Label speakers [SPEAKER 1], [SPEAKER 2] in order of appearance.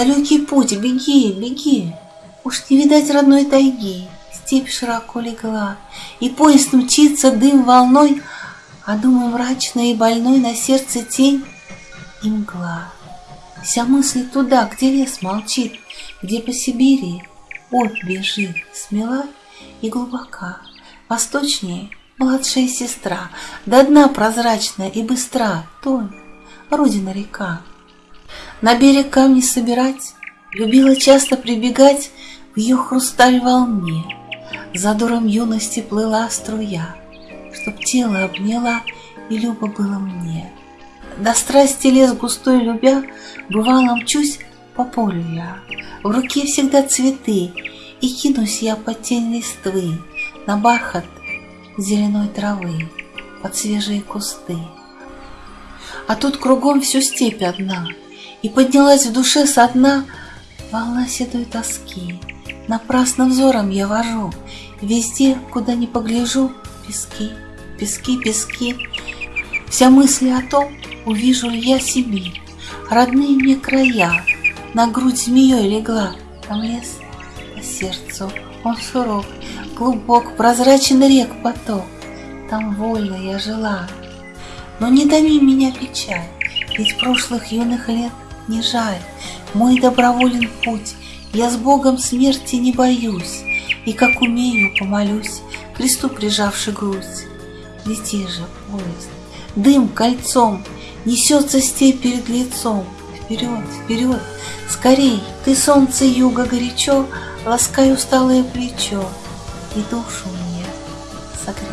[SPEAKER 1] Далекий путь, беги, беги. Уж не видать родной тайги. Степь широко легла, и поезд мчится дым волной, А думы мрачной и больной на сердце тень и мгла. Вся мысль туда, где лес молчит, Где по Сибири Обь бежит, смела и глубока. Восточнее младшая сестра, До дна прозрачная и быстра, Тонь, родина река. На берег камни собирать, Любила часто прибегать В ее хрусталь волне. За дуром юности плыла струя, Чтоб тело обняла, и любо было мне. До страсти лес густой любя, Бывало мчусь по полю я, В руке всегда цветы, И кинусь я под тень листвы На бархат зеленой травы, Под свежие кусты. А тут кругом всю степь одна, И поднялась в душе со дна Волна седой тоски. Напрасно взором я вожу, Везде, куда ни погляжу, Пески, пески, пески. Вся мысль о том, увижу ли я Сибирь, Родные мне края, на грудь змеей легла, Там лес по сердцу, он суров, Глубок, прозрачен рек поток, Там вольно я жила. Но не томи меня печаль, Ведь прошлых юных лет не жаль, Мой доброволен путь, Я с Богом смерти не боюсь, И как умею помолюсь, Кресту прижавши грудь. Лети же, поезд, дым кольцом, Несется степь перед лицом, Вперед, вперед, скорей, Ты солнце юга горячо, Ласкай усталое плечо И душу мне согрей.